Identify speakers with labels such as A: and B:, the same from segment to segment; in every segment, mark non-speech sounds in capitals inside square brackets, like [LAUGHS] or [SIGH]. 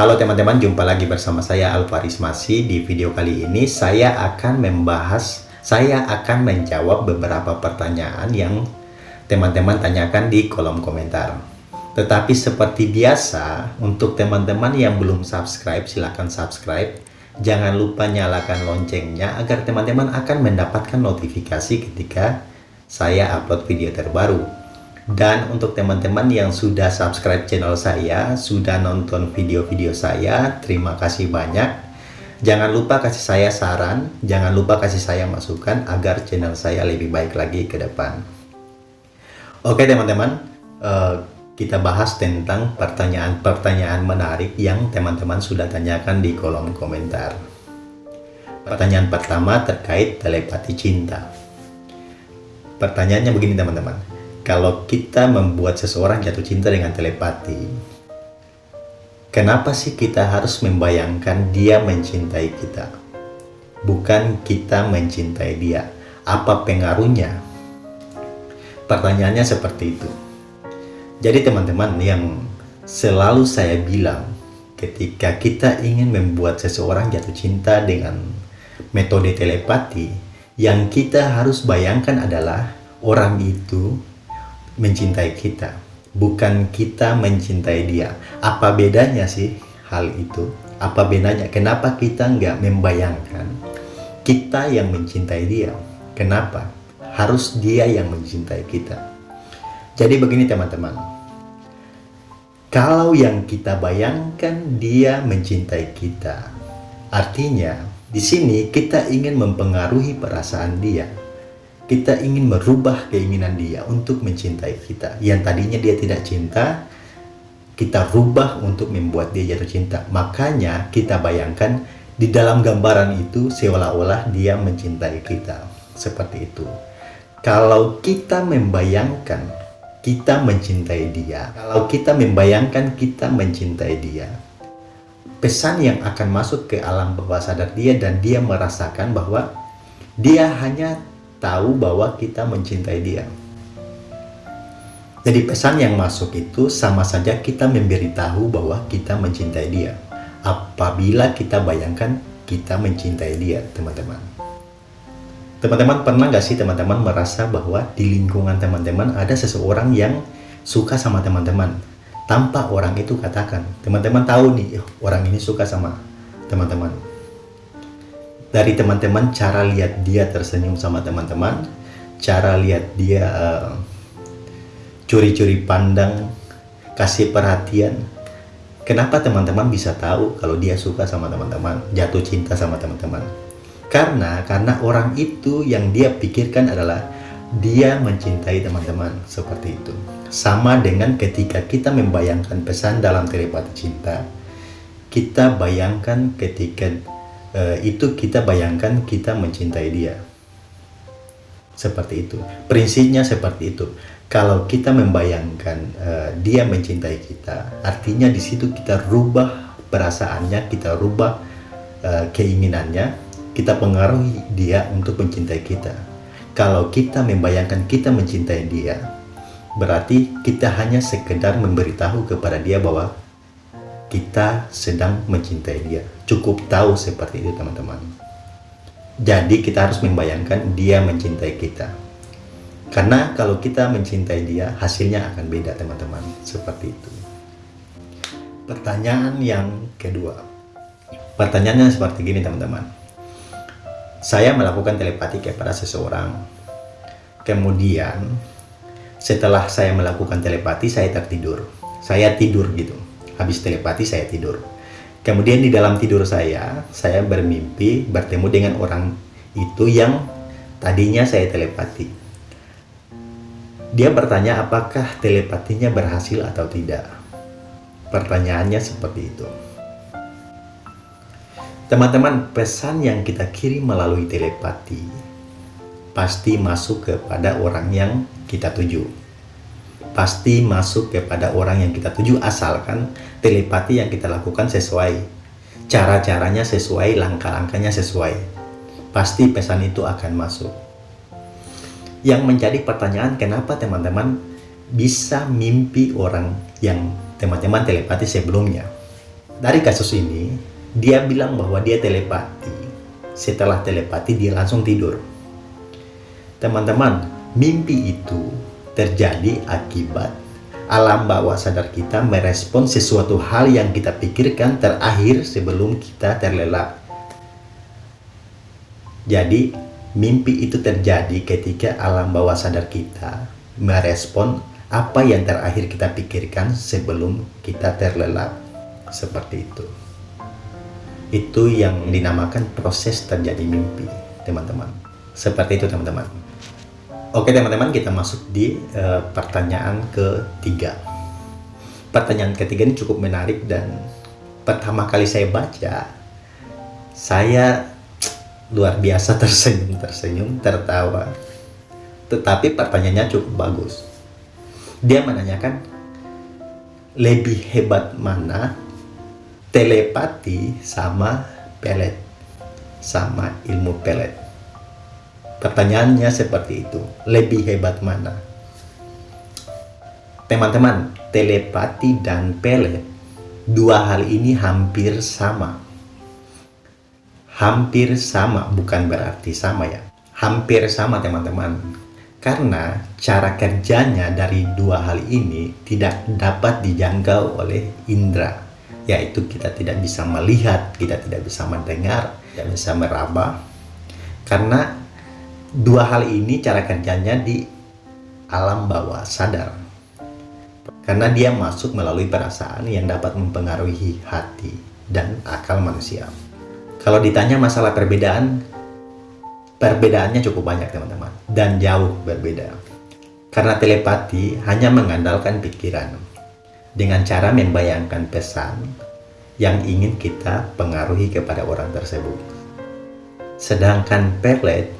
A: Halo teman-teman, jumpa lagi bersama saya Alvaris Masih. Di video kali ini saya akan membahas, saya akan menjawab beberapa pertanyaan yang teman-teman tanyakan di kolom komentar. Tetapi seperti biasa, untuk teman-teman yang belum subscribe, silahkan subscribe. Jangan lupa nyalakan loncengnya agar teman-teman akan mendapatkan notifikasi ketika saya upload video terbaru. Dan untuk teman-teman yang sudah subscribe channel saya, sudah nonton video-video saya, terima kasih banyak. Jangan lupa kasih saya saran, jangan lupa kasih saya masukan agar channel saya lebih baik lagi ke depan. Oke teman-teman, uh, kita bahas tentang pertanyaan-pertanyaan menarik yang teman-teman sudah tanyakan di kolom komentar. Pertanyaan pertama terkait telepati cinta. Pertanyaannya begini teman-teman kalau kita membuat seseorang jatuh cinta dengan telepati, kenapa sih kita harus membayangkan dia mencintai kita? Bukan kita mencintai dia. Apa pengaruhnya? Pertanyaannya seperti itu. Jadi teman-teman yang selalu saya bilang ketika kita ingin membuat seseorang jatuh cinta dengan metode telepati, yang kita harus bayangkan adalah orang itu mencintai kita, bukan kita mencintai dia. Apa bedanya sih hal itu? Apa bedanya? Kenapa kita nggak membayangkan kita yang mencintai dia? Kenapa? Harus dia yang mencintai kita. Jadi begini teman-teman. Kalau yang kita bayangkan dia mencintai kita, artinya di sini kita ingin mempengaruhi perasaan dia kita ingin merubah keinginan dia untuk mencintai kita. Yang tadinya dia tidak cinta, kita rubah untuk membuat dia jatuh cinta. Makanya kita bayangkan di dalam gambaran itu seolah-olah dia mencintai kita. Seperti itu. Kalau kita membayangkan kita mencintai dia, kalau kita membayangkan kita mencintai dia, pesan yang akan masuk ke alam bawah sadar dia dan dia merasakan bahwa dia hanya tahu bahwa kita mencintai dia. Jadi pesan yang masuk itu sama saja kita memberitahu bahwa kita mencintai dia. Apabila kita bayangkan kita mencintai dia, teman-teman. Teman-teman pernah gak sih teman-teman merasa bahwa di lingkungan teman-teman ada seseorang yang suka sama teman-teman tanpa orang itu katakan. Teman-teman tahu nih, orang ini suka sama teman-teman dari teman-teman cara lihat dia tersenyum sama teman-teman cara lihat dia eh, curi-curi uh, pandang kasih perhatian. Kenapa teman-teman bisa tahu kalau dia suka sama teman-teman jatuh cinta sama teman-teman? Karena karena orang itu yang dia pikirkan adalah dia mencintai teman-teman seperti itu. Sama dengan ketika kita membayangkan pesan dalam telepati cinta. Kita bayangkan ketika uh, itu kita bayangkan kita mencintai dia. Seperti itu. Prinsipnya seperti itu. Kalau kita membayangkan uh, dia mencintai kita, artinya di situ kita rubah perasaannya, kita rubah uh, keinginannya, kita pengaruhi dia untuk mencintai kita. Kalau kita membayangkan kita mencintai dia, berarti kita hanya sekedar memberitahu kepada dia bahwa kita sedang mencintai dia. Cukup tahu seperti itu teman-teman. Jadi kita harus membayangkan dia mencintai kita. Karena kalau kita mencintai dia, hasilnya akan beda teman-teman. Seperti itu. Pertanyaan yang kedua. Pertanyaannya seperti gini teman-teman. Saya melakukan telepati kepada seseorang. Kemudian, setelah saya melakukan telepati, saya tertidur. Saya tidur gitu habis telepati saya tidur. Kemudian di dalam tidur saya, saya bermimpi bertemu dengan orang itu yang tadinya saya telepati. Dia bertanya apakah telepatinya berhasil atau tidak. Pertanyaannya seperti itu. Teman-teman, pesan yang kita kirim melalui telepati pasti masuk kepada orang yang kita tuju pasti masuk kepada orang yang kita tuju asalkan telepati yang kita lakukan sesuai cara-caranya sesuai langkah-langkahnya sesuai pasti pesan itu akan masuk yang menjadi pertanyaan kenapa teman-teman bisa mimpi orang yang teman-teman telepati sebelumnya dari kasus ini, dia bilang bahwa dia telepati. Setelah telepati, dia langsung tidur. Teman-teman, mimpi itu terjadi akibat alam bawah sadar kita merespon sesuatu hal yang kita pikirkan terakhir sebelum kita terlelap. Jadi, mimpi itu terjadi ketika alam bawah sadar kita merespon apa yang terakhir kita pikirkan sebelum kita terlelap. Seperti itu. Itu yang dinamakan proses terjadi mimpi teman-teman. Seperti itu teman-teman oke teman-teman kita masuk di uh, pertanyaan ketiga. Pertanyaan ketiga ini cukup menarik dan pertama kali saya baca saya luar biasa [LAUGHS] tersenyum tersenyum tertawa. Tetapi pertanyaannya cukup bagus. Dia menanyakan lebih hebat mana telepati sama pelet sama ilmu pelet pertanyaannya seperti itu. Lebih hebat mana? Teman-teman telepati dan pelet. Dua hal ini hampir sama. Hampir sama bukan berarti sama ya. Hampir sama teman-teman. Karena cara kerjanya dari dua hal ini tidak dapat dijangkau oleh indera. Yaitu kita tidak bisa melihat, kita tidak bisa mendengar, tidak bisa meraba. Karena dua hal ini cara kerjanya di alam bawah sadar karena dia masuk melalui perasaan yang dapat mempengaruhi hati dan akal manusia kalau ditanya masalah perbedaan Perbedaannya cukup banyak teman-teman dan jauh berbeda. Karena telepati hanya mengandalkan pikiran dengan cara membayangkan pesan yang ingin kita pengaruhi kepada orang tersebut. Sedangkan pelet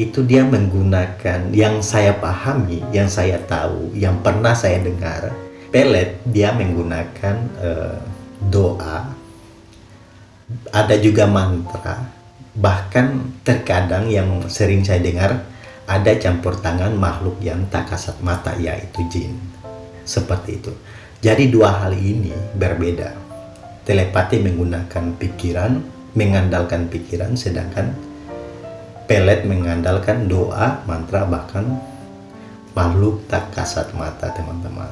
A: itu dia menggunakan yang saya pahami, yang saya tahu, yang pernah saya dengar. Pelet dia menggunakan uh, doa, ada juga mantra, Bahkan terkadang yang sering saya dengar ada campur tangan makhluk yang tak kasat mata yaitu jin. Seperti itu. Jadi dua hal ini berbeda. Telepati menggunakan pikiran, mengandalkan pikiran sedangkan pelet mengandalkan doa, mantra bahkan makhluk tak kasat mata teman-teman.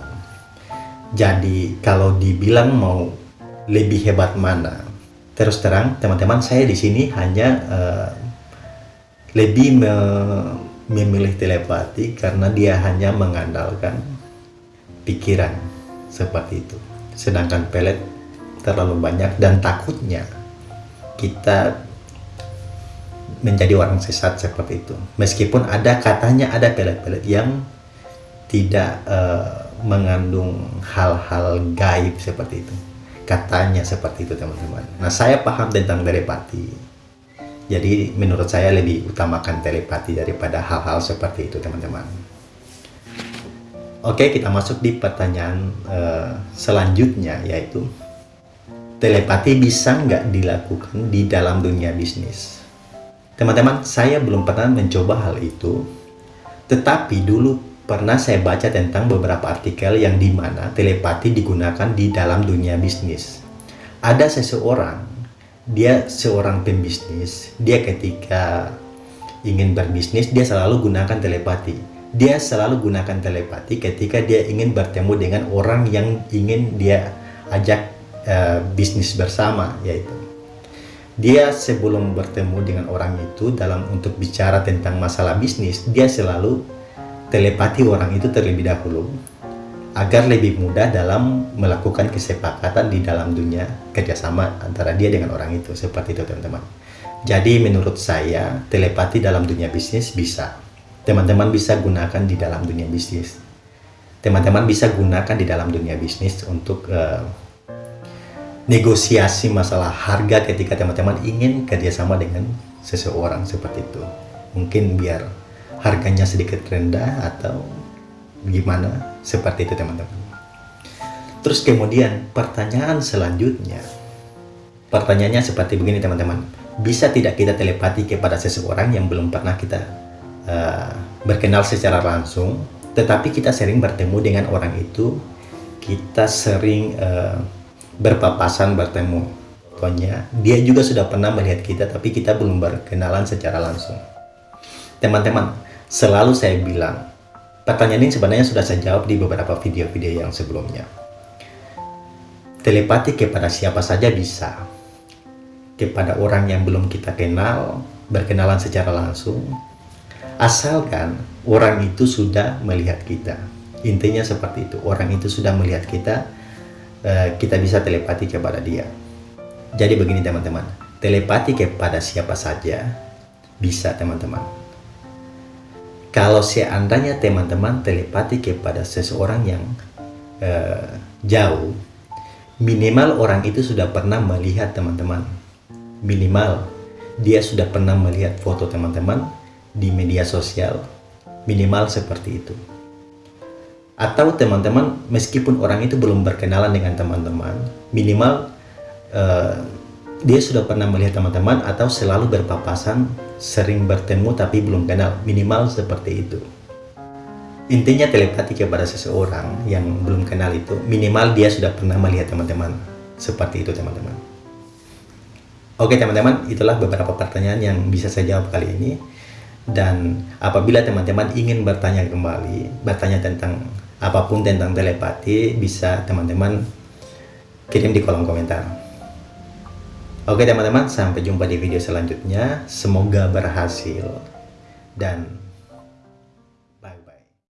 A: Jadi kalau dibilang mau lebih hebat mana terus terang teman-teman saya di sini hanya uh, lebih me memilih telepati karena dia hanya mengandalkan pikiran seperti itu sedangkan pelet terlalu banyak dan takutnya kita menjadi orang sesat seperti itu meskipun ada katanya ada pelet-pelet yang tidak uh, mengandung hal-hal gaib seperti itu Katanya seperti itu teman-teman. Nah saya paham tentang telepati. Jadi menurut saya lebih utamakan telepati daripada hal-hal seperti itu teman-teman. Oke kita masuk di pertanyaan uh, selanjutnya yaitu telepati bisa nggak dilakukan di dalam dunia bisnis? Teman-teman saya belum pernah mencoba hal itu tetapi dulu Pernah saya baca tentang beberapa artikel yang di mana telepati digunakan di dalam dunia bisnis. Ada seseorang, dia seorang pembisnis, dia ketika ingin berbisnis, dia selalu gunakan telepati. Dia selalu gunakan telepati ketika dia ingin bertemu dengan orang yang ingin dia ajak uh, bisnis bersama, yaitu dia sebelum bertemu dengan orang itu dalam untuk bicara tentang masalah bisnis, dia selalu telepati orang itu terlebih dahulu agar lebih mudah dalam melakukan kesepakatan di dalam dunia kerjasama antara dia dengan orang itu. Seperti itu teman-teman. Jadi menurut saya telepati dalam dunia bisnis bisa. Teman-teman bisa gunakan di dalam dunia bisnis. Teman-teman bisa gunakan di dalam dunia bisnis untuk uh, negosiasi masalah harga ketika teman-teman ingin kerjasama dengan seseorang seperti itu. Mungkin biar harganya sedikit rendah atau gimana seperti itu teman-teman. Terus kemudian pertanyaan selanjutnya. Pertanyaannya seperti begini teman-teman. Bisa tidak kita telepati kepada seseorang yang belum pernah kita uh, berkenal secara langsung tetapi kita sering bertemu dengan orang itu? Kita sering uh, berpapasan bertemu pokoknya dia juga sudah pernah melihat kita tapi kita belum berkenalan secara langsung. Teman-teman selalu saya bilang pertanyaan ini sebenarnya sudah saya jawab di beberapa video-video yang sebelumnya. Telepati kepada siapa saja bisa. Kepada orang yang belum kita kenal berkenalan secara langsung. Asalkan orang itu sudah melihat kita. Intinya seperti itu. Orang itu sudah melihat kita eh, kita bisa telepati kepada dia. Jadi begini teman-teman. Telepati kepada siapa saja bisa teman-teman. Kalau seandainya teman-teman telepati kepada seseorang yang uh, jauh minimal orang itu sudah pernah melihat teman-teman. Minimal dia sudah pernah melihat foto teman-teman di media sosial. Minimal seperti itu atau teman-teman meskipun orang itu belum berkenalan dengan teman-teman minimal uh, dia sudah pernah melihat teman-teman atau selalu berpapasan sering bertemu tapi belum kenal. Minimal seperti itu. Intinya telepati kepada seseorang yang belum kenal itu minimal dia sudah pernah melihat teman-teman. Seperti itu teman-teman. Oke teman-teman itulah beberapa pertanyaan yang bisa saya jawab kali ini. Dan apabila teman-teman ingin bertanya kembali bertanya tentang apa pun tentang telepati bisa teman-teman kirim di kolom komentar. Oke teman-teman sampai jumpa di video selanjutnya. Semoga berhasil. Dan